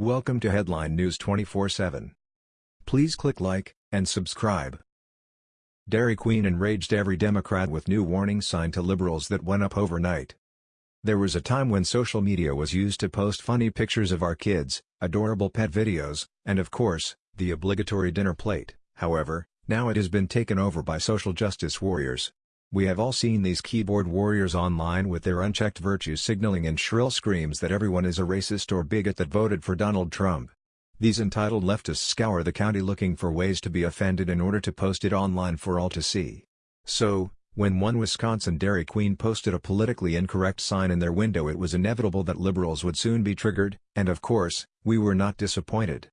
Welcome to Headline News 24/7. Please click like and subscribe. Dairy Queen enraged every Democrat with new warning sign to liberals that went up overnight. There was a time when social media was used to post funny pictures of our kids, adorable pet videos, and of course, the obligatory dinner plate. However, now it has been taken over by social justice warriors. We have all seen these keyboard warriors online with their unchecked virtue signaling and shrill screams that everyone is a racist or bigot that voted for Donald Trump. These entitled leftists scour the county looking for ways to be offended in order to post it online for all to see. So, when one Wisconsin Dairy Queen posted a politically incorrect sign in their window it was inevitable that liberals would soon be triggered, and of course, we were not disappointed.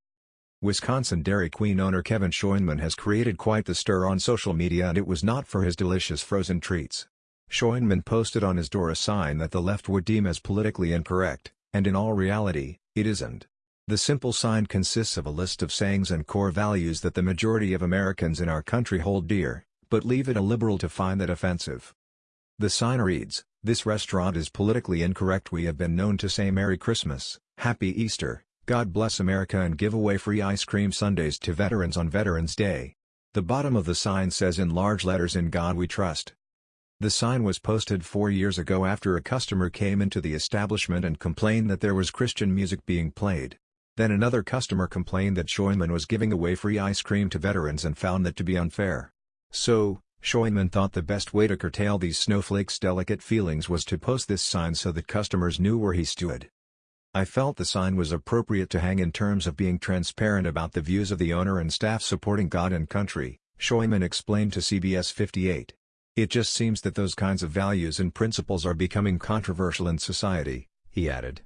Wisconsin Dairy Queen owner Kevin Schoenman has created quite the stir on social media and it was not for his delicious frozen treats. Schoenman posted on his door a sign that the left would deem as politically incorrect, and in all reality, it isn't. The simple sign consists of a list of sayings and core values that the majority of Americans in our country hold dear, but leave it a liberal to find that offensive. The sign reads, This restaurant is politically incorrect we have been known to say Merry Christmas, Happy Easter, God bless America and give away free ice cream sundaes to veterans on Veterans Day. The bottom of the sign says in large letters In God We Trust. The sign was posted four years ago after a customer came into the establishment and complained that there was Christian music being played. Then another customer complained that Schoenman was giving away free ice cream to veterans and found that to be unfair. So, Schoenman thought the best way to curtail these snowflakes' delicate feelings was to post this sign so that customers knew where he stood. I felt the sign was appropriate to hang in terms of being transparent about the views of the owner and staff supporting God and country, Schoenman explained to CBS 58. It just seems that those kinds of values and principles are becoming controversial in society, he added.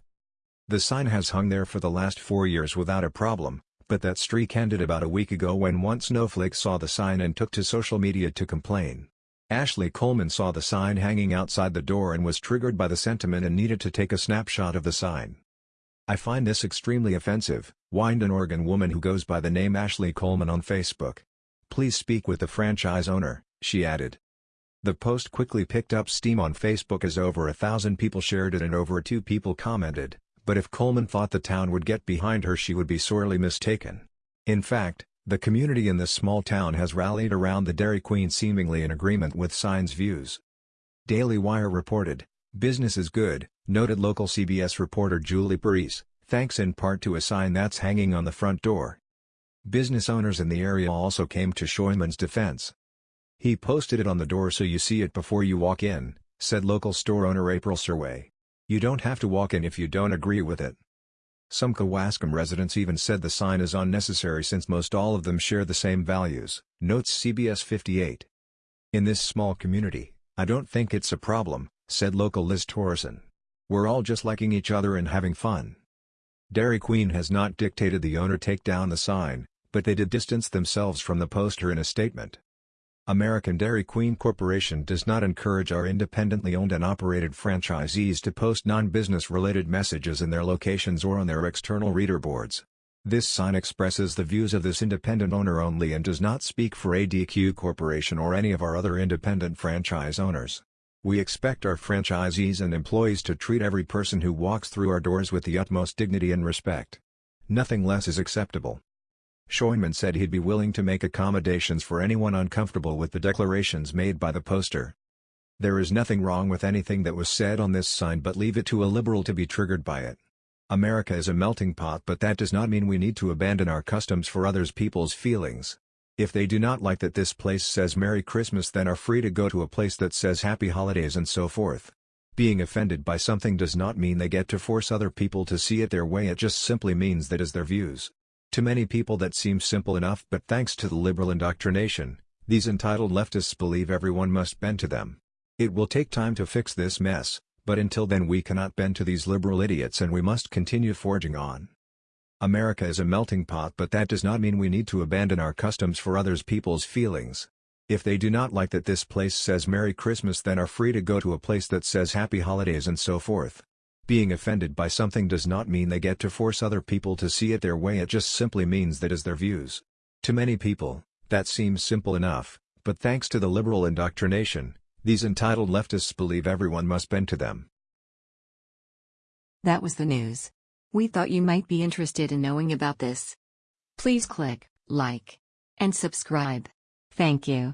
The sign has hung there for the last four years without a problem, but that streak ended about a week ago when one snowflake saw the sign and took to social media to complain. Ashley Coleman saw the sign hanging outside the door and was triggered by the sentiment and needed to take a snapshot of the sign. I find this extremely offensive, whined an Oregon woman who goes by the name Ashley Coleman on Facebook. Please speak with the franchise owner, she added. The post quickly picked up steam on Facebook as over a thousand people shared it and over two people commented, but if Coleman thought the town would get behind her she would be sorely mistaken. In fact, the community in this small town has rallied around the Dairy Queen seemingly in agreement with Sign's views. Daily Wire reported, Business is good, noted local CBS reporter Julie Parise, thanks in part to a sign that's hanging on the front door. Business owners in the area also came to Schoenman's defense. He posted it on the door so you see it before you walk in, said local store owner April Surway. You don't have to walk in if you don't agree with it. Some Kewaskum residents even said the sign is unnecessary since most all of them share the same values, notes CBS 58. In this small community, I don't think it's a problem, said local Liz Torreson. We're all just liking each other and having fun. Dairy Queen has not dictated the owner take down the sign, but they did distance themselves from the poster in a statement. American Dairy Queen Corporation does not encourage our independently owned and operated franchisees to post non-business related messages in their locations or on their external reader boards. This sign expresses the views of this independent owner only and does not speak for ADQ Corporation or any of our other independent franchise owners. We expect our franchisees and employees to treat every person who walks through our doors with the utmost dignity and respect. Nothing less is acceptable. Schoenman said he'd be willing to make accommodations for anyone uncomfortable with the declarations made by the poster. There is nothing wrong with anything that was said on this sign but leave it to a liberal to be triggered by it. America is a melting pot but that does not mean we need to abandon our customs for others people's feelings. If they do not like that this place says Merry Christmas then are free to go to a place that says Happy Holidays and so forth. Being offended by something does not mean they get to force other people to see it their way it just simply means that is their views. To many people that seems simple enough but thanks to the liberal indoctrination, these entitled leftists believe everyone must bend to them. It will take time to fix this mess, but until then we cannot bend to these liberal idiots and we must continue forging on. America is a melting pot but that does not mean we need to abandon our customs for others people's feelings. If they do not like that this place says Merry Christmas then are free to go to a place that says Happy Holidays and so forth. Being offended by something does not mean they get to force other people to see it their way it just simply means that is their views. To many people, that seems simple enough, but thanks to the liberal indoctrination, these entitled leftists believe everyone must bend to them. That was the news. We thought you might be interested in knowing about this. Please click like and subscribe. Thank you.